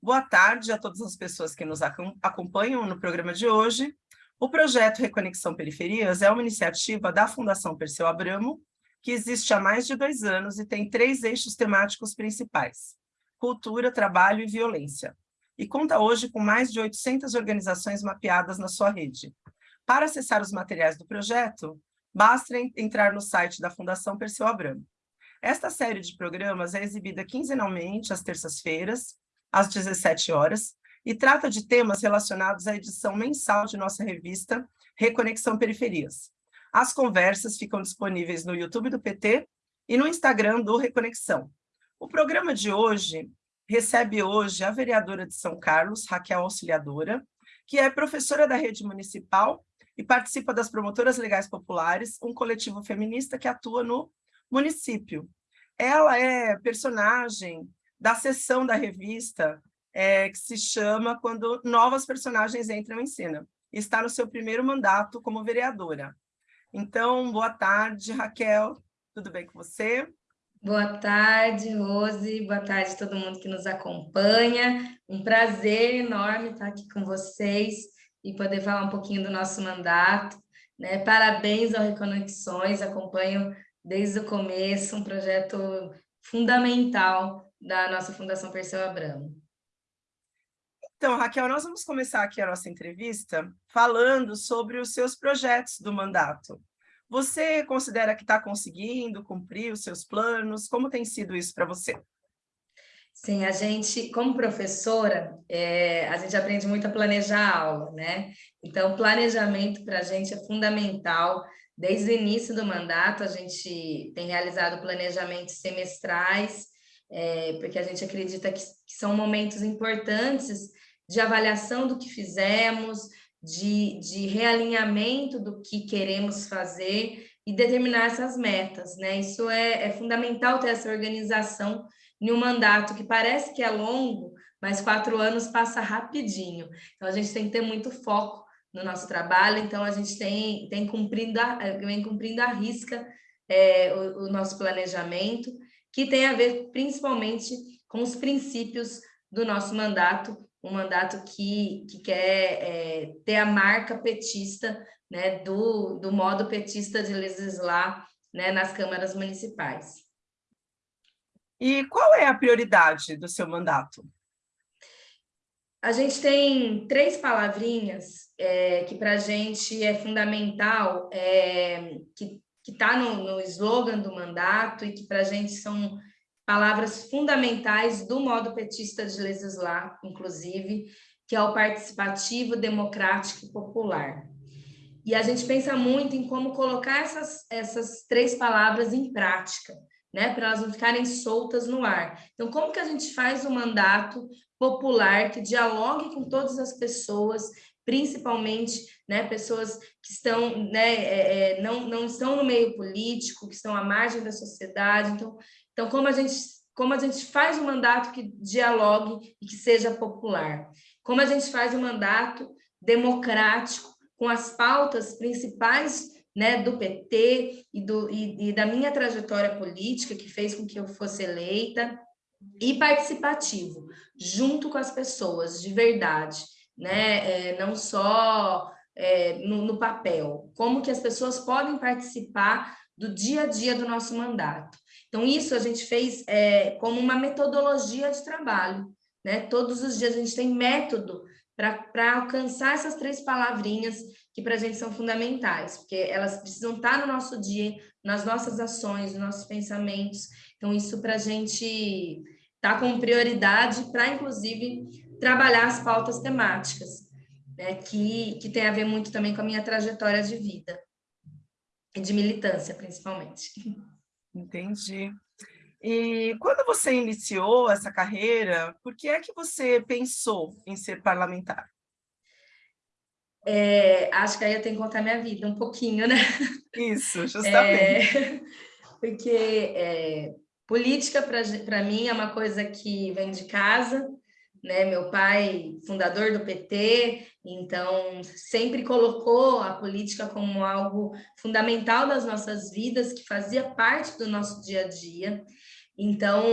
Boa tarde a todas as pessoas que nos acompanham no programa de hoje. O projeto Reconexão Periferias é uma iniciativa da Fundação Perseu Abramo, que existe há mais de dois anos e tem três eixos temáticos principais, cultura, trabalho e violência, e conta hoje com mais de 800 organizações mapeadas na sua rede. Para acessar os materiais do projeto, basta entrar no site da Fundação Perseu Abramo. Esta série de programas é exibida quinzenalmente, às terças-feiras, às 17 horas, e trata de temas relacionados à edição mensal de nossa revista Reconexão Periferias. As conversas ficam disponíveis no YouTube do PT e no Instagram do Reconexão. O programa de hoje recebe hoje a vereadora de São Carlos, Raquel Auxiliadora, que é professora da rede municipal e participa das Promotoras Legais Populares, um coletivo feminista que atua no município. Ela é personagem da sessão da revista é, que se chama Quando Novas Personagens Entram em Cena. Está no seu primeiro mandato como vereadora. Então, boa tarde, Raquel. Tudo bem com você? Boa tarde, Rose. Boa tarde a todo mundo que nos acompanha. Um prazer enorme estar aqui com vocês e poder falar um pouquinho do nosso mandato. Né? Parabéns ao Reconexões, acompanho desde o começo, um projeto fundamental da nossa Fundação Perseu Abramo. Então, Raquel, nós vamos começar aqui a nossa entrevista falando sobre os seus projetos do mandato. Você considera que está conseguindo cumprir os seus planos? Como tem sido isso para você? Sim, a gente, como professora, é, a gente aprende muito a planejar a aula, né? Então, planejamento para a gente é fundamental. Desde o início do mandato, a gente tem realizado planejamentos semestrais, é, porque a gente acredita que, que são momentos importantes de avaliação do que fizemos, de, de realinhamento do que queremos fazer e determinar essas metas, né? Isso é, é fundamental ter essa organização em um mandato que parece que é longo, mas quatro anos passa rapidinho. Então, a gente tem que ter muito foco no nosso trabalho, então a gente tem, tem cumprindo a, vem cumprindo a risca é, o, o nosso planejamento, que tem a ver principalmente com os princípios do nosso mandato, um mandato que, que quer é, ter a marca petista, né, do, do modo petista de legislar né, nas câmaras municipais. E qual é a prioridade do seu mandato? A gente tem três palavrinhas é, que para a gente é fundamental, é, que está no, no slogan do mandato e que para a gente são palavras fundamentais do modo petista de legislar, inclusive, que é o participativo, democrático e popular. E a gente pensa muito em como colocar essas, essas três palavras em prática, né, para elas não ficarem soltas no ar. Então, como que a gente faz um mandato popular que dialogue com todas as pessoas, principalmente né, pessoas que estão, né, é, é não, não estão no meio político, que estão à margem da sociedade. Então, então, como a gente, como a gente faz um mandato que dialogue e que seja popular? Como a gente faz um mandato democrático com as pautas principais né, do PT e, do, e, e da minha trajetória política, que fez com que eu fosse eleita, e participativo, junto com as pessoas, de verdade, né? É, não só é, no, no, papel, como que as pessoas podem participar do dia a dia do nosso mandato. Então, isso a gente fez é, como uma metodologia de trabalho. Né? Todos os dias a gente tem método para alcançar essas três palavrinhas que para a gente são fundamentais, porque elas precisam estar no nosso dia, nas nossas ações, nos nossos pensamentos. Então, isso para a gente tá com prioridade para, inclusive, trabalhar as pautas temáticas, né? que, que tem a ver muito também com a minha trajetória de vida e de militância, principalmente. Entendi. E quando você iniciou essa carreira, por que é que você pensou em ser parlamentar? É, acho que aí eu tenho que contar minha vida um pouquinho, né? Isso, justamente. É, porque é, política, para mim, é uma coisa que vem de casa, né? Meu pai, fundador do PT, então sempre colocou a política como algo fundamental das nossas vidas, que fazia parte do nosso dia a dia. Então,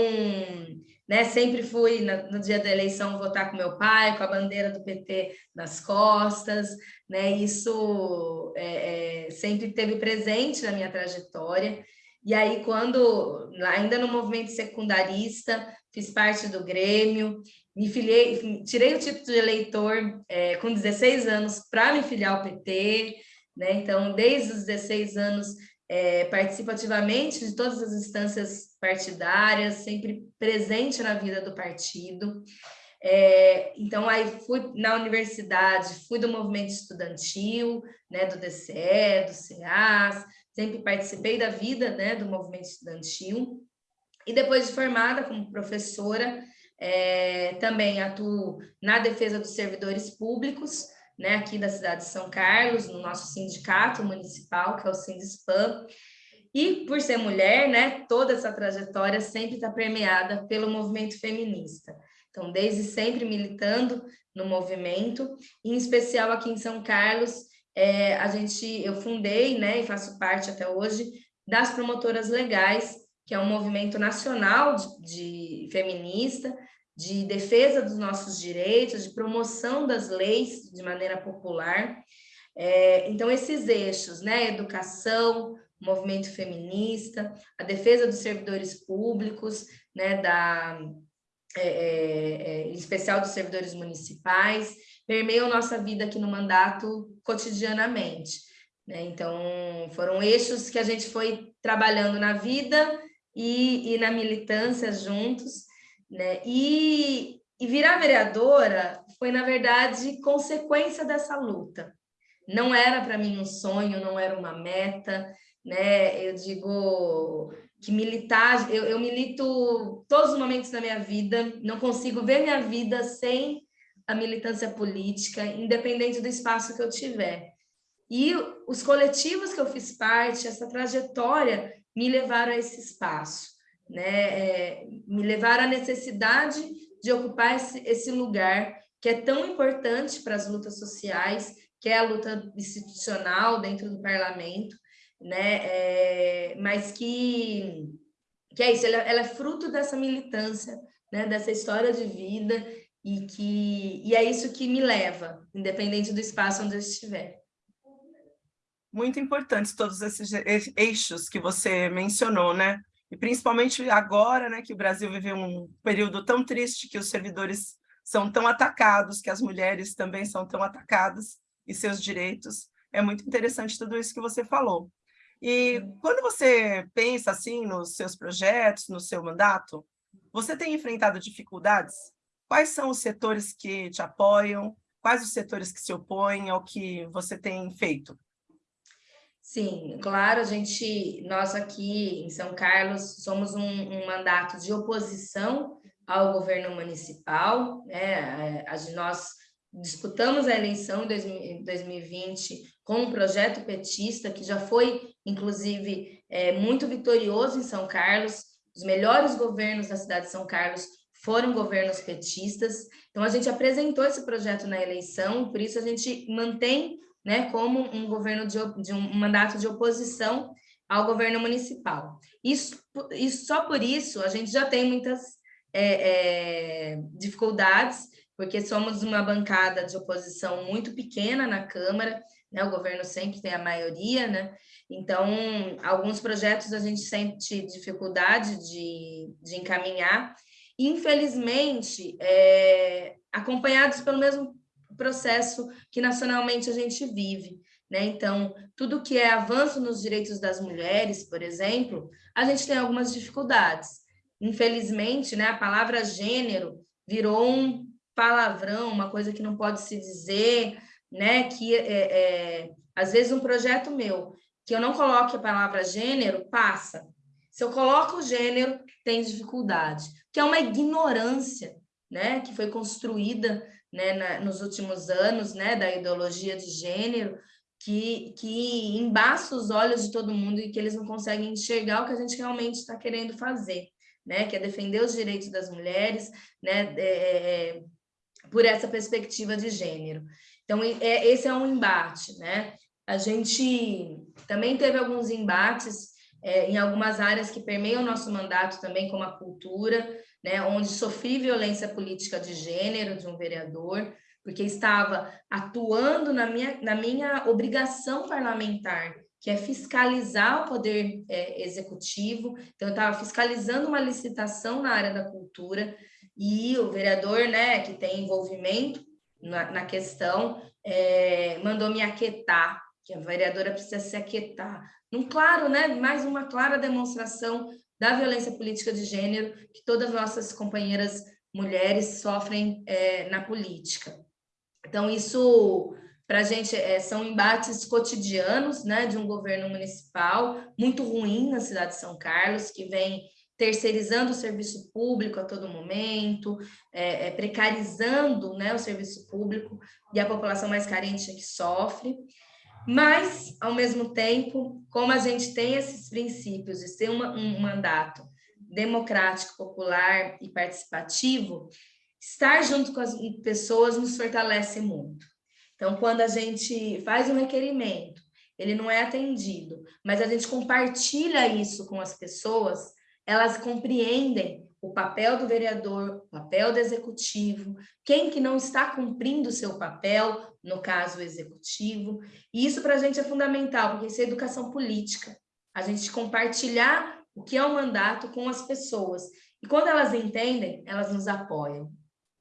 né, sempre fui no dia da eleição votar com meu pai, com a bandeira do PT nas costas, né? Isso é, é, sempre teve presente na minha trajetória. E aí, quando, ainda no movimento secundarista, fiz parte do Grêmio, me filiei, tirei o título de eleitor é, com 16 anos para me filiar ao PT, né? Então, desde os 16 anos, é, participo ativamente de todas as instâncias partidárias, sempre presente na vida do partido. É, então, aí fui na universidade, fui do movimento estudantil, né, do DCE, do CEAS, sempre participei da vida né, do movimento estudantil. E depois de formada como professora, é, também atuo na defesa dos servidores públicos, né, aqui da cidade de São Carlos, no nosso sindicato municipal, que é o Sindspam. E por ser mulher, né, toda essa trajetória sempre está permeada pelo movimento feminista. Então, desde sempre militando no movimento, em especial aqui em São Carlos, é, a gente, eu fundei, né, e faço parte até hoje, das promotoras legais, que é um movimento nacional de, de feminista, de defesa dos nossos direitos, de promoção das leis de maneira popular. É, então, esses eixos, né, educação, movimento feminista, a defesa dos servidores públicos, né, da, é, é, é, em especial dos servidores municipais, permeiam nossa vida aqui no mandato cotidianamente. Né? Então, foram eixos que a gente foi trabalhando na vida e, e na militância juntos, né? E, e virar vereadora foi, na verdade, consequência dessa luta. Não era para mim um sonho, não era uma meta, né? Eu digo que militar, eu, eu milito todos os momentos da minha vida, não consigo ver minha vida sem a militância política, independente do espaço que eu tiver. E os coletivos que eu fiz parte, essa trajetória, me levaram a esse espaço né, é, me levaram à necessidade de ocupar esse, esse lugar que é tão importante para as lutas sociais, que é a luta institucional dentro do parlamento, né, é, mas que, que é isso, ela, ela, é fruto dessa militância, né, dessa história de vida, e, que, e é isso que me leva, independente do espaço onde eu estiver. Muito importantes todos esses eixos que você mencionou, né? e principalmente agora, né, que o Brasil vive um período tão triste, que os servidores são tão atacados, que as mulheres também são tão atacadas, e seus direitos. É muito interessante tudo isso que você falou. E quando você pensa assim nos seus projetos, no seu mandato, você tem enfrentado dificuldades? Quais são os setores que te apoiam? Quais os setores que se opõem ao que você tem feito? Sim, claro, a gente, nós aqui em São Carlos somos um, um mandato de oposição ao governo municipal, né? A, nós disputamos a eleição em 2020 com um projeto petista que já foi, inclusive, é, muito vitorioso em São Carlos. Os melhores governos da cidade de São Carlos foram governos petistas. Então, a gente apresentou esse projeto na eleição, por isso a gente mantém né, como um governo de, de um mandato de oposição ao governo municipal. Isso, isso só por isso a gente já tem muitas é, é, dificuldades, porque somos uma bancada de oposição muito pequena na Câmara, né? O governo sempre tem a maioria, né? Então, alguns projetos a gente sente dificuldade de, de encaminhar. Infelizmente, é, acompanhados pelo mesmo processo que nacionalmente a gente vive. Né? Então, tudo que é avanço nos direitos das mulheres, por exemplo, a gente tem algumas dificuldades. Infelizmente, né, a palavra gênero virou um palavrão, uma coisa que não pode se dizer, né, que é, é, às vezes um projeto meu, que eu não coloque a palavra gênero, passa. Se eu coloco o gênero, tem dificuldade, que é uma ignorância, né, que foi construída né, na, nos últimos anos, né, da ideologia de gênero, que, que embaça os olhos de todo mundo e que eles não conseguem enxergar o que a gente realmente está querendo fazer, né, que é defender os direitos das mulheres, né, é, é, é por essa perspectiva de gênero. Então, é, esse é um embate, né? A gente também teve alguns embates é, em algumas áreas que permeiam o nosso mandato também, como a cultura, né, onde sofri violência política de gênero de um vereador, porque estava atuando na minha, na minha obrigação parlamentar, que é fiscalizar o poder é, executivo. Então, eu estava fiscalizando uma licitação na área da cultura e o vereador, né, que tem envolvimento na, na questão, é, mandou me aquietar, que a vereadora precisa se aquietar. Um claro, né, mais uma clara demonstração da violência política de gênero que todas as nossas companheiras mulheres sofrem é, na política. Então, isso para a gente é, são embates cotidianos né, de um governo municipal muito ruim na cidade de São Carlos, que vem terceirizando o serviço público a todo momento, é, é, precarizando né, o serviço público e a população mais carente é que sofre. Mas, ao mesmo tempo, como a gente tem esses princípios de ser uma, um mandato democrático, popular e participativo, estar junto com as pessoas nos fortalece muito. Então, quando a gente faz um requerimento, ele não é atendido, mas a gente compartilha isso com as pessoas, elas compreendem o papel do vereador, o papel do executivo, quem que não está cumprindo o seu papel, no caso o executivo, e isso para a gente é fundamental, porque isso é educação política, a gente compartilhar o que é o mandato com as pessoas, e quando elas entendem, elas nos apoiam,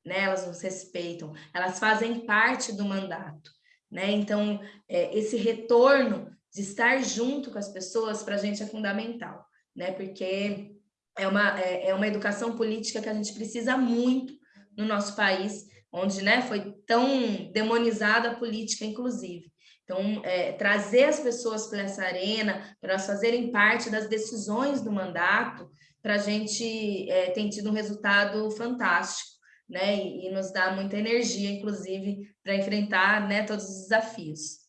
né? elas nos respeitam, elas fazem parte do mandato. Né? Então, é, esse retorno de estar junto com as pessoas, para a gente é fundamental, né? porque é uma, é, é uma educação política que a gente precisa muito no nosso país, onde né, foi tão demonizada a política, inclusive. Então, é, trazer as pessoas para essa arena, para elas fazerem parte das decisões do mandato, para a gente é, tem tido um resultado fantástico né? E, e nos dá muita energia, inclusive, para enfrentar né, todos os desafios.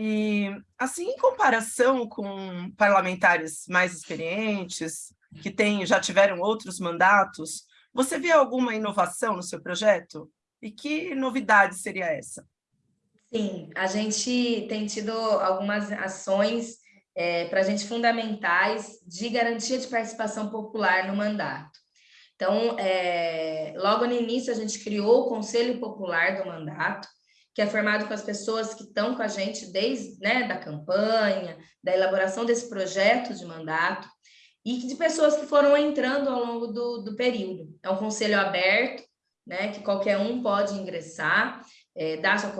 E, assim, em comparação com parlamentares mais experientes, que tem, já tiveram outros mandatos, você vê alguma inovação no seu projeto? E que novidade seria essa? Sim, a gente tem tido algumas ações é, para a gente fundamentais de garantia de participação popular no mandato. Então, é, logo no início, a gente criou o Conselho Popular do Mandato, que é formado com as pessoas que estão com a gente desde né, da campanha, da elaboração desse projeto de mandato, e de pessoas que foram entrando ao longo do, do período. É um conselho aberto, né, que qualquer um pode ingressar, é, dar sua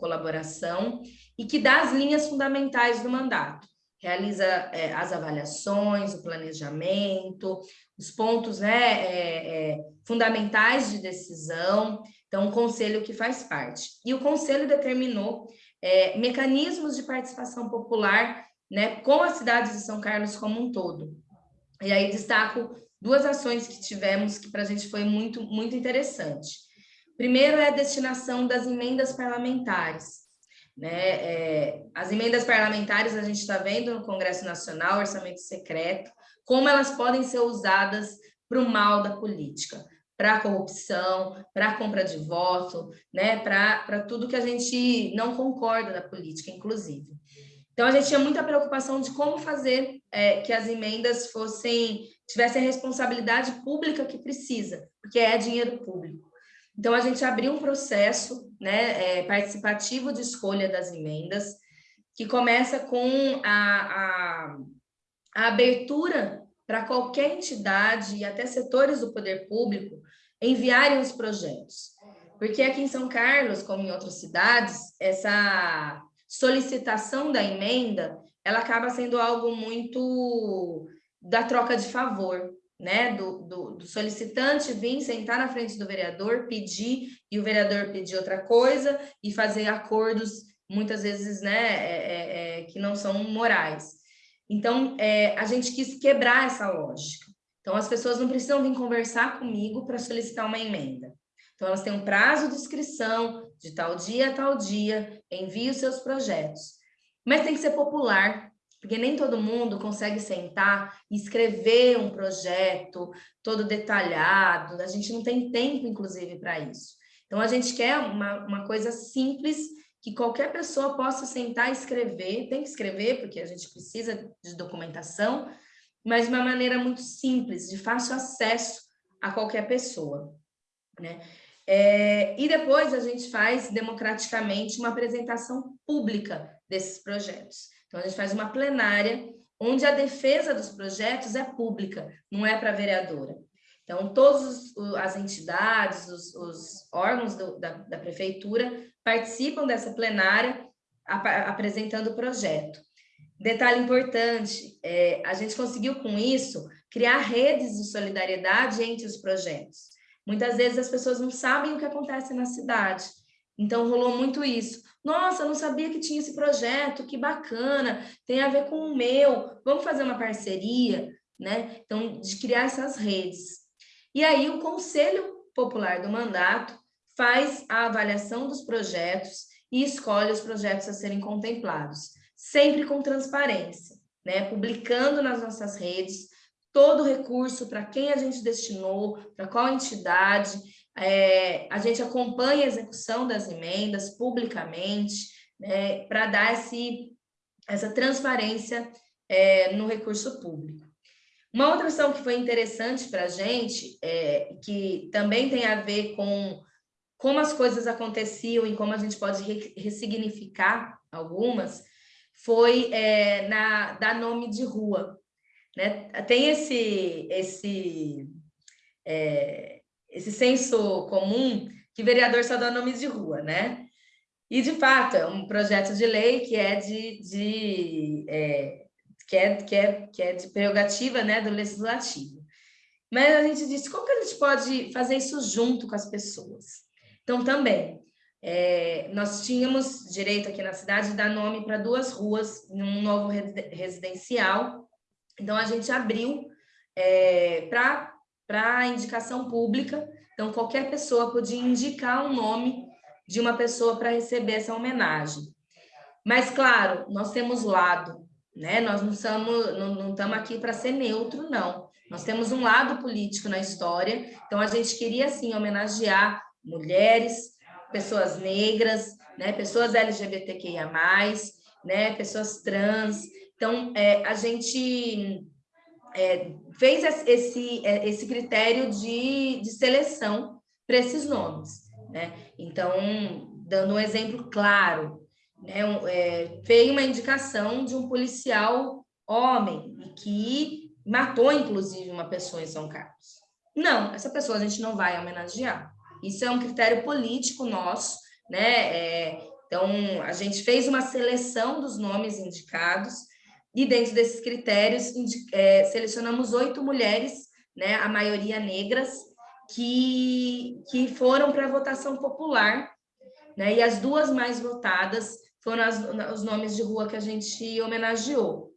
colaboração, e que dá as linhas fundamentais do mandato realiza é, as avaliações, o planejamento, os pontos né, é, é, fundamentais de decisão, então, um conselho que faz parte. E o conselho determinou é, mecanismos de participação popular né, com as cidades de São Carlos como um todo. E aí destaco duas ações que tivemos que para a gente foi muito, muito interessante. Primeiro é a destinação das emendas parlamentares. Né? É, as emendas parlamentares a gente está vendo no Congresso Nacional, orçamento secreto, como elas podem ser usadas para o mal da política, para a corrupção, para a compra de voto, né? para tudo que a gente não concorda da política, inclusive. Então, a gente tinha muita preocupação de como fazer é, que as emendas fossem tivessem a responsabilidade pública que precisa, porque é dinheiro público. Então, a gente abriu um processo né, é, participativo de escolha das emendas, que começa com a, a, a abertura para qualquer entidade e até setores do poder público enviarem os projetos. Porque aqui em São Carlos, como em outras cidades, essa solicitação da emenda, ela acaba sendo algo muito da troca de favor né, do, do, do, solicitante vir sentar na frente do vereador, pedir, e o vereador pedir outra coisa, e fazer acordos, muitas vezes, né, é, é, é, que não são morais. Então, é, a gente quis quebrar essa lógica. Então, as pessoas não precisam vir conversar comigo para solicitar uma emenda. Então, elas têm um prazo de inscrição, de tal dia a tal dia, envie os seus projetos. Mas tem que ser popular, porque nem todo mundo consegue sentar e escrever um projeto todo detalhado, a gente não tem tempo, inclusive, para isso. Então, a gente quer uma, uma coisa simples que qualquer pessoa possa sentar e escrever, tem que escrever, porque a gente precisa de documentação, mas de uma maneira muito simples, de fácil acesso a qualquer pessoa. Né? É, e depois a gente faz democraticamente uma apresentação pública desses projetos. Então, a gente faz uma plenária onde a defesa dos projetos é pública, não é para vereadora. Então, todas as entidades, os, os órgãos do, da, da, prefeitura participam dessa plenária ap apresentando o projeto. Detalhe importante, é, a gente conseguiu com isso criar redes de solidariedade entre os projetos. Muitas vezes as pessoas não sabem o que acontece na cidade, então rolou muito isso. Nossa, não sabia que tinha esse projeto, que bacana, tem a ver com o meu, vamos fazer uma parceria, né? Então, de criar essas redes. E aí o Conselho Popular do Mandato faz a avaliação dos projetos e escolhe os projetos a serem contemplados sempre com transparência, né? publicando nas nossas redes todo o recurso, para quem a gente destinou, para qual entidade, é, a gente acompanha a execução das emendas publicamente, né, para dar esse, essa transparência é, no recurso público. Uma outra ação que foi interessante para a gente, é, que também tem a ver com como as coisas aconteciam e como a gente pode ressignificar algumas, foi é, na, dar nome de rua. Né? Tem esse, esse, é, esse senso comum que vereador só dá nome de rua, né? E, de fato, é um projeto de lei que é de, de é, que, é, que, é, que é de prerrogativa né, do legislativo. Mas a gente disse, como que a gente pode fazer isso junto com as pessoas? Então, também, é, nós tínhamos direito aqui na cidade de dar nome para duas ruas num novo residencial. Então, a gente abriu é, para indicação pública. Então, qualquer pessoa podia indicar um nome de uma pessoa para receber essa homenagem. Mas, claro, nós temos lado, né? Nós não estamos não, não estamos aqui para ser neutro, não. Nós temos um lado político na história, então a gente queria, sim, homenagear mulheres, pessoas negras, né, pessoas LGBTQIA+, né, pessoas trans. Então, é, a gente é, fez esse, é, esse critério de, de seleção para esses nomes. Né? Então, dando um exemplo claro, né, um, é, veio uma indicação de um policial homem que matou, inclusive, uma pessoa em São Carlos. Não, essa pessoa a gente não vai homenagear. Isso é um critério político nosso, né? É, então, a gente fez uma seleção dos nomes indicados e dentro desses critérios é, selecionamos oito mulheres, né, a maioria negras, que, que foram para a votação popular, né, e as duas mais votadas foram as, os nomes de rua que a gente homenageou.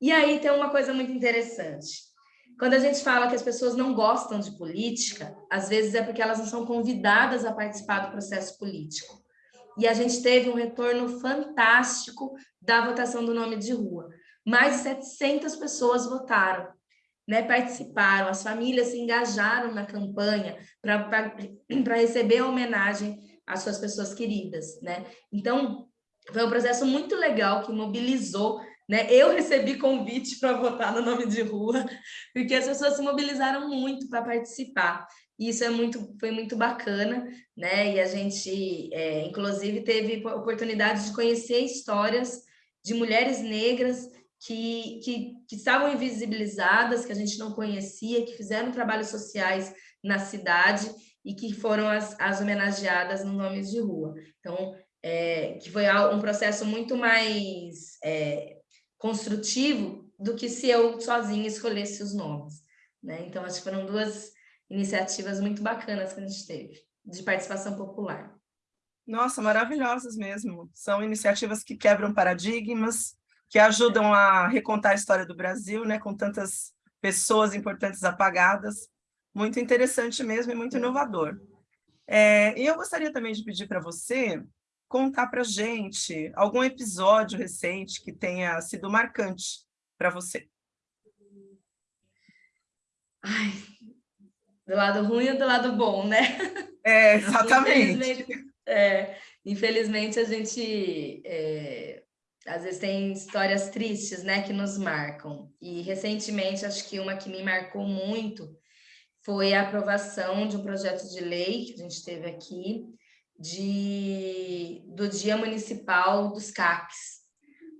E aí tem uma coisa muito interessante. Quando a gente fala que as pessoas não gostam de política, às vezes é porque elas não são convidadas a participar do processo político. E a gente teve um retorno fantástico da votação do nome de rua. Mais de 700 pessoas votaram, né, participaram, as famílias se engajaram na campanha para receber a homenagem às suas pessoas queridas. Né? Então, foi um processo muito legal que mobilizou né? Eu recebi convite para votar no nome de rua, porque as pessoas se mobilizaram muito para participar. E isso é muito, foi muito bacana, né? E a gente, é, inclusive, teve oportunidade de conhecer histórias de mulheres negras que, que, que, estavam invisibilizadas, que a gente não conhecia, que fizeram trabalhos sociais na cidade e que foram as, as homenageadas no Nomes de Rua. Então, é, que foi um processo muito mais é, construtivo do que se eu sozinha escolhesse os nomes. Né? Então, acho que foram duas iniciativas muito bacanas que a gente teve, de participação popular. Nossa, maravilhosas mesmo. São iniciativas que quebram paradigmas, que ajudam a recontar a história do Brasil, né, com tantas pessoas importantes apagadas. Muito interessante mesmo e muito inovador. É, e eu gostaria também de pedir para você contar para a gente algum episódio recente que tenha sido marcante para você. Ai, do lado ruim ou do lado bom, né? É, exatamente. É, infelizmente, a gente é, às vezes tem histórias tristes, né, que nos marcam. E recentemente, acho que uma que me marcou muito foi a aprovação de um projeto de lei que a gente teve aqui de, do Dia Municipal dos CACs,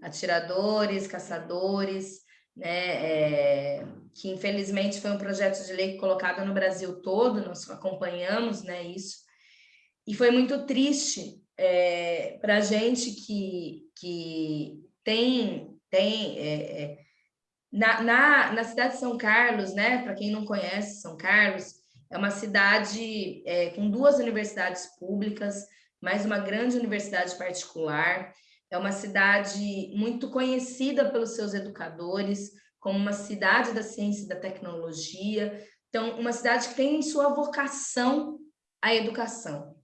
atiradores, caçadores, né, é, que infelizmente foi um projeto de lei colocado no Brasil todo, nós acompanhamos né, isso, e foi muito triste é, para a gente que, que tem, tem é, é, na, na, na cidade de São Carlos, né, para quem não conhece São Carlos, é uma cidade é, com duas universidades públicas, mais uma grande universidade particular, é uma cidade muito conhecida pelos seus educadores, como uma cidade da ciência e da tecnologia. Então, uma cidade que tem em sua vocação a educação.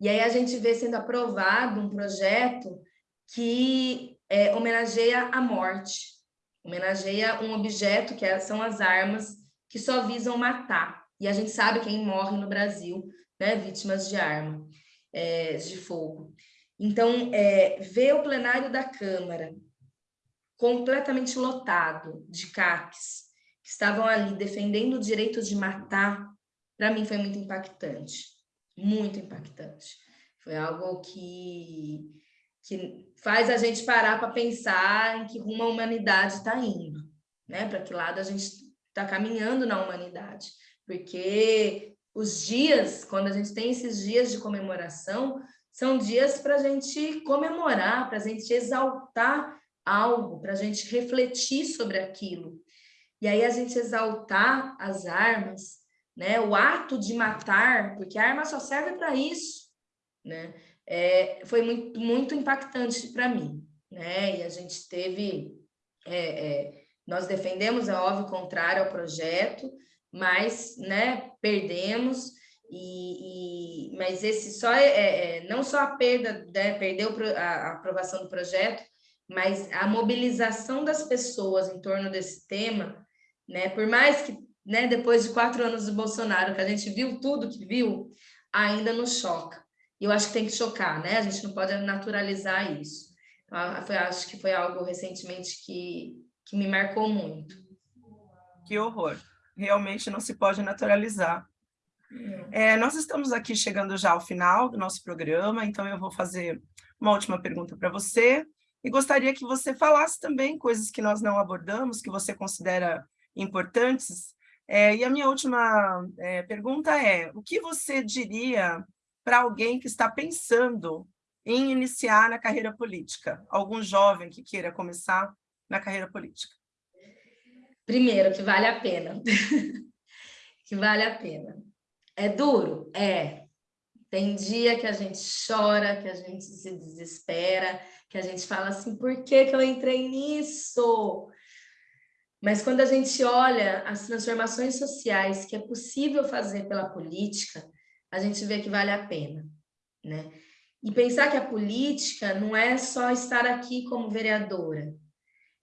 E aí a gente vê sendo aprovado um projeto que é, homenageia a morte, homenageia um objeto que é, são as armas que só visam matar. E a gente sabe quem morre no Brasil, né, vítimas de arma, é, de fogo. Então, é, ver o plenário da Câmara completamente lotado de CACs, que estavam ali defendendo o direito de matar, para mim foi muito impactante, muito impactante. Foi algo que, que faz a gente parar para pensar em que rumo a humanidade está indo, né? para que lado a gente está caminhando na humanidade. Porque os dias, quando a gente tem esses dias de comemoração, são dias para a gente comemorar, para a gente exaltar algo, para a gente refletir sobre aquilo. E aí a gente exaltar as armas, né? o ato de matar, porque a arma só serve para isso, né? É, foi muito, muito impactante para mim. Né? E a gente teve... É, é, nós defendemos, é óbvio, contrário ao projeto, mas né, perdemos, e, e, mas esse só é, é, é não só a perda, né, perdeu a aprovação do projeto, mas a mobilização das pessoas em torno desse tema, né, por mais que né, depois de quatro anos do Bolsonaro, que a gente viu tudo que viu, ainda nos choca. E eu acho que tem que chocar, né? A gente não pode naturalizar isso. Então, foi, acho que foi algo recentemente que, que me marcou muito. Que horror. Realmente não se pode naturalizar. É, nós estamos aqui chegando já ao final do nosso programa, então eu vou fazer uma última pergunta para você e gostaria que você falasse também coisas que nós não abordamos, que você considera importantes. É, e a minha última é, pergunta é, o que você diria para alguém que está pensando em iniciar na carreira política? Algum jovem que queira começar na carreira política? Primeiro, que vale a pena. que vale a pena. É duro? É. Tem dia que a gente chora, que a gente se desespera, que a gente fala assim, por que, que eu entrei nisso? Mas quando a gente olha as transformações sociais que é possível fazer pela política, a gente vê que vale a pena, né? E pensar que a política não é só estar aqui como vereadora,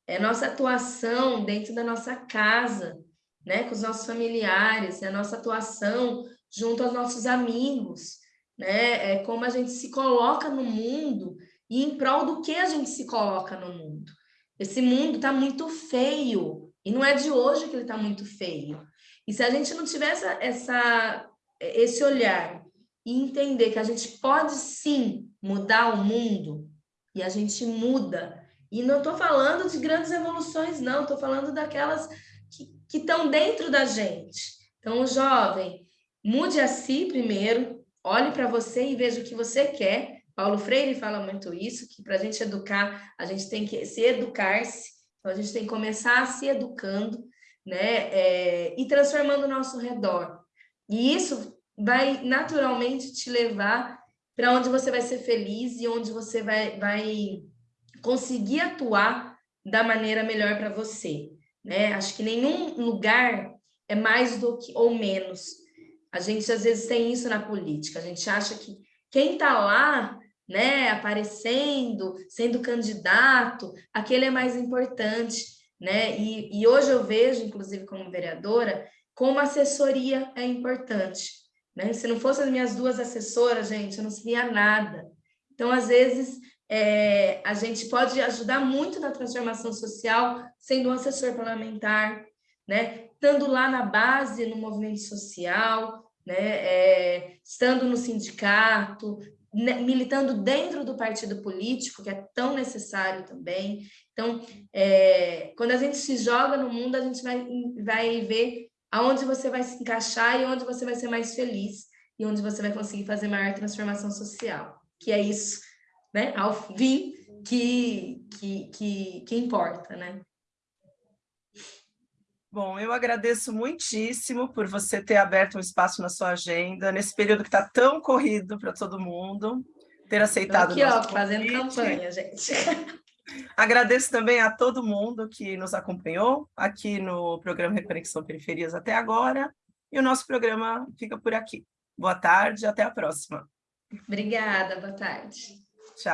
é nossa atuação dentro da nossa casa, né, com os nossos familiares, é nossa atuação junto aos nossos amigos, né? É como a gente se coloca no mundo e em prol do que a gente se coloca no mundo. Esse mundo está muito feio, e não é de hoje que ele está muito feio. E se a gente não tivesse essa, essa, esse olhar e entender que a gente pode sim mudar o mundo, e a gente muda, e não estou falando de grandes evoluções, não, estou falando daquelas que estão dentro da gente. Então, jovem, Mude a si primeiro, olhe para você e veja o que você quer. Paulo Freire fala muito isso, que para a gente educar, a gente tem que se educar-se, então a gente tem que começar se educando, né? É, e transformando o nosso redor. E isso vai naturalmente te levar para onde você vai ser feliz e onde você vai, vai conseguir atuar da maneira melhor para você. Né? Acho que nenhum lugar é mais do que ou menos a gente às vezes tem isso na política, a gente acha que quem está lá, né, aparecendo, sendo candidato, aquele é mais importante, né? E, e hoje eu vejo, inclusive como vereadora, como assessoria é importante, Né? Se não fossem as minhas duas assessoras, gente, eu não seria nada. Então, às vezes, é, a gente pode ajudar muito na transformação social sendo um assessor parlamentar, né? estando lá na base, no movimento social, né? É, estando no sindicato, né? militando dentro do partido político, que é tão necessário também. Então, é, quando a gente se joga no mundo, a gente vai, vai ver aonde você vai se encaixar e onde você vai ser mais feliz e onde você vai conseguir fazer maior transformação social, que é isso né, ao fim que, que, que, que importa, né? Bom, eu agradeço muitíssimo por você ter aberto um espaço na sua agenda, nesse período que está tão corrido para todo mundo, ter aceitado aqui, ó, fazendo campanha, gente. Agradeço também a todo mundo que nos acompanhou aqui no programa Reconexão Periferias até agora, e o nosso programa fica por aqui. Boa tarde, até a próxima. Obrigada, boa tarde. 是